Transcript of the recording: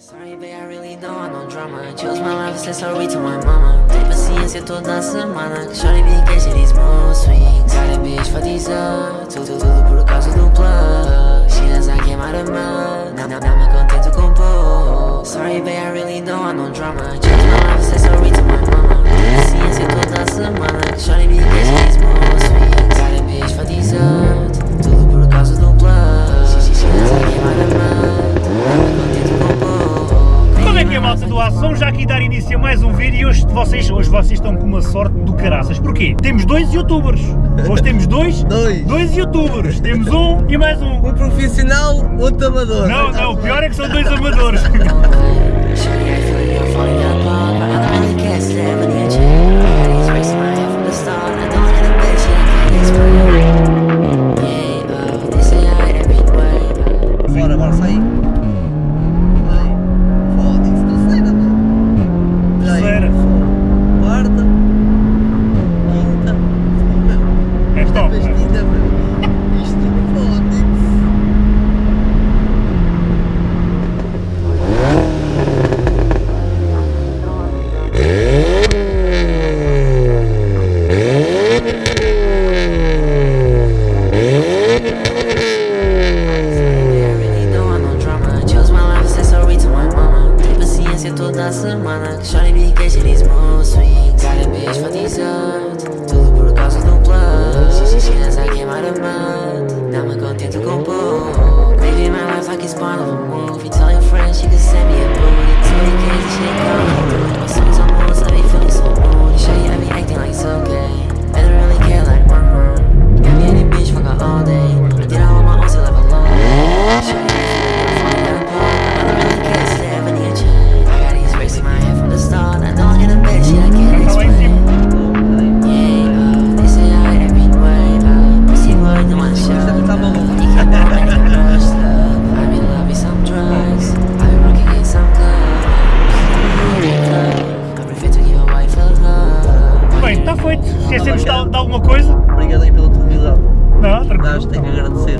Sorry, babe, I really don't want no drama. Choose my life, say sorry to my mama. Tem paciência toda semana. Shorty be catching these mood swings. Got a bitch for these uh, up. Tudo, tudo por causa do plug. She knows I came out of mud. Now, now, now me contento com pouco. Sorry, babe, I really don't want no drama. Aço? Vamos já aqui dar início a mais um vídeo e hoje vocês, hoje vocês estão com uma sorte do caraças. Porquê? Temos dois youtubers. Hoje temos dois? Dois. Dois youtubers. Temos um e mais um. Um profissional, outro amador. Não, não, o pior é que são dois amadores. semana. Shawty be catching these mood swings. Got a bitch for these ups. Tudo por causa do plug. I came out of mud. Now me contento com pouco. Living my life like it's part of a movie. Tell your friends she can send Esquecemos de, de alguma coisa? Obrigado aí pela televisão. Não, tranquilo. Nós tenho que agradecer.